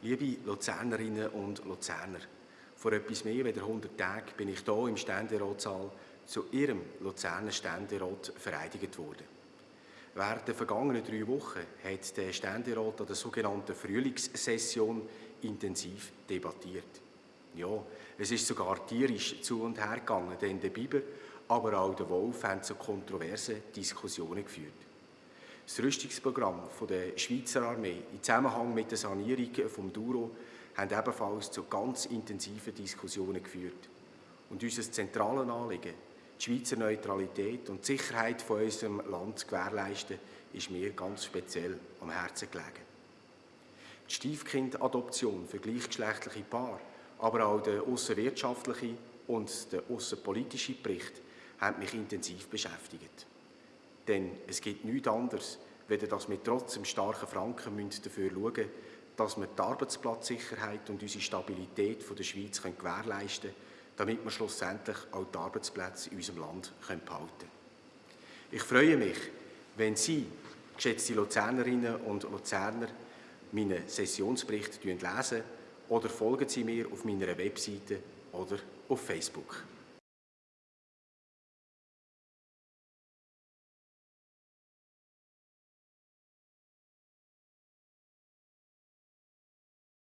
Liebe Luzernerinnen und Luzerner, vor etwas mehr als 100 Tagen bin ich hier im Ständeratssaal zu Ihrem Luzerner Ständerat vereidigt worden. Während der vergangenen drei Wochen hat der Ständerat an der sogenannten Frühlingssession intensiv debattiert. Ja, es ist sogar tierisch zu und her gegangen, denn der Biber, aber auch der Wolf haben zu kontroversen Diskussionen geführt. Das Rüstungsprogramm der Schweizer Armee im Zusammenhang mit der Sanierung vom Duro haben ebenfalls zu ganz intensiven Diskussionen geführt. Und unser zentrales Anliegen, die Schweizer Neutralität und die Sicherheit von unserem Land zu gewährleisten, ist mir ganz speziell am Herzen gelegen. Die Stiefkindadoption für gleichgeschlechtliche Paare, aber auch der außenwirtschaftliche und der außenpolitische Bericht haben mich intensiv beschäftigt. Denn es gibt nichts anderes, weder dass wir trotz dem starken Franken dafür schauen müssen, dass wir die Arbeitsplatzsicherheit und unsere Stabilität der Schweiz gewährleisten können, damit wir schlussendlich auch die Arbeitsplätze in unserem Land behalten können. Ich freue mich, wenn Sie, geschätzte Luzernerinnen und Luzerner, meinen Sessionsbericht lesen oder folgen Sie mir auf meiner Webseite oder auf Facebook.